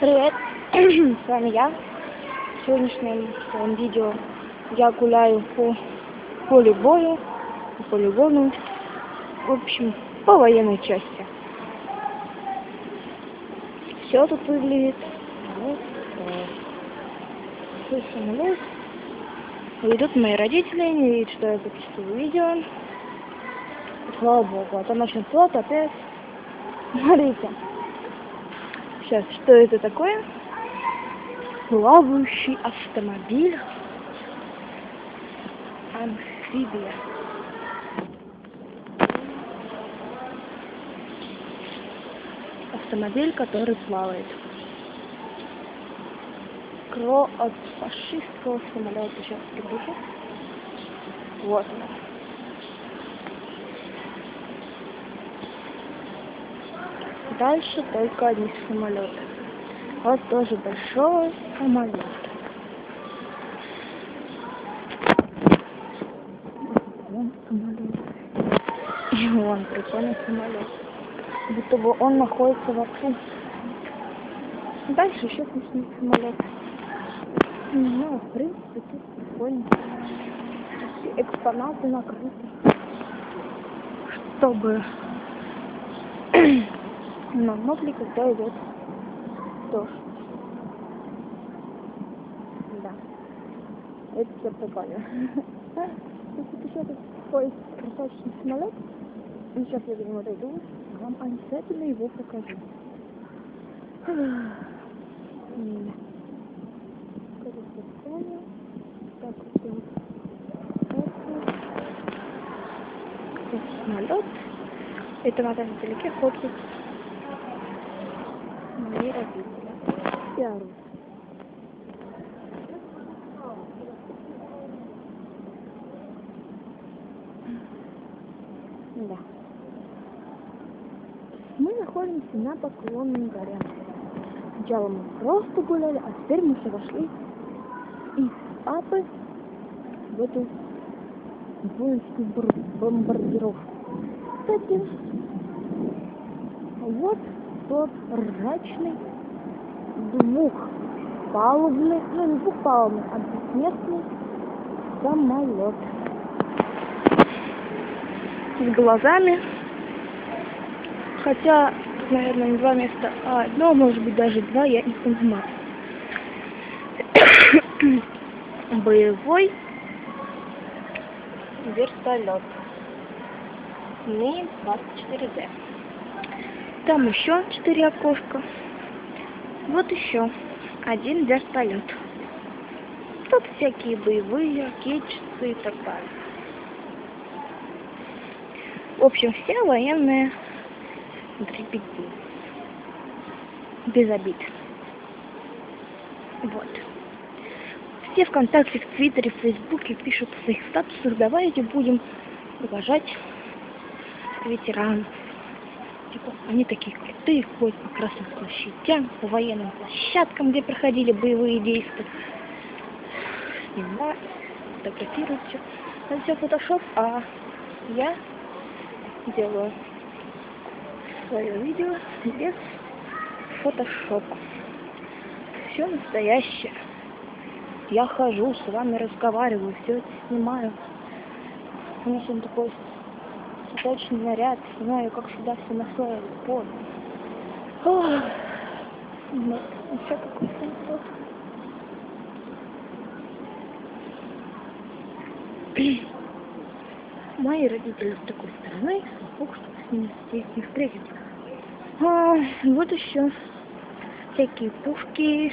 Привет, с вами я. В сегодняшнем своем видео я гуляю по полю боя, по полигону, в общем, по военной части. Все тут выглядит вот. Свой самолет. Идут мои родители, они видят, что я записываю видео. Слава богу, а то ночной флот опять. Смотрите. Сейчас, что это такое? Плавающий автомобиль. Амфибия. Автомобиль, который плавает. Кро от фашистского самолета. Сейчас приближу. Вот он. Дальше только одни самолеты. Вот тоже большой самолет. И вон прикольный самолет. Будто бы он находится вокруг. Дальше еще смешный самолет. Знаю, в принципе, тут прикольно. Экспонаты накрыты. Чтобы но мог ли когда идет дождь? Да. Это все прикольно. Тут еще такой красавчик самолет. И сейчас я до него дойду, вам обязательно его покажу. Так, вот самолет. Это надо вдалеке фоткать мои родители. И орут. Да. Мы находимся на Поклонной горе. Сначала мы просто гуляли, а теперь мы уже вошли из папы в эту воинскую бомбардировку. Кстати, вот тот ржачный двухпалубный, ну не двухпалубный, а двухместный самолет. С глазами. Хотя, наверное, не два места, а одно, может быть даже два, я не понимаю. Боевой вертолет. Ми-24Д. Там еще четыре окошка. Вот еще один вертолет. Тут всякие боевые, ракетчицы и так далее. В общем, все военные дребеди. Без обид. Вот. Все ВКонтакте, в Твиттере, в Фейсбуке пишут в своих статусах, давайте будем уважать ветеранов. Типа, они такие крутые, ходят по красным площадям, по военным площадкам, где проходили боевые действия. Снимают, фотографируют все. Это все фотошоп, а я делаю свое видео без фотошопа. Все настоящее. Я хожу, с вами разговариваю, все это снимаю. У меня сегодня такой цветочный наряд. Знаю, как всегда все наслоили. Вот. Ох. Нет, еще какой сенсор. Мои родители с такой стороны, Бог, чтобы с ними здесь не встретиться. А, вот еще всякие пушки,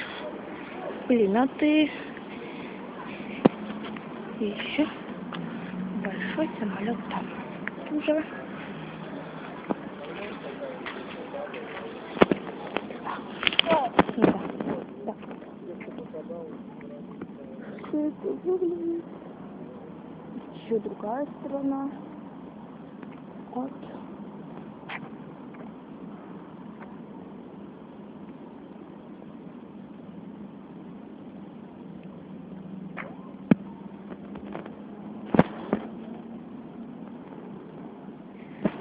пулеметы. И еще большой самолет там уже. Да. Да. Еще другая сторона. Вот.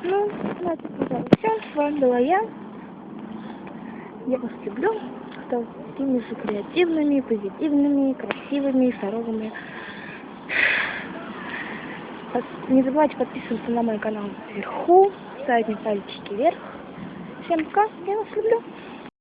Ну, на этом, пожалуй, все. С вами была я. Я вас люблю. Кто такими же креативными, позитивными, красивыми, здоровыми. Не забывайте подписываться на мой канал вверху, ставить мне пальчики вверх. Всем пока, я вас люблю.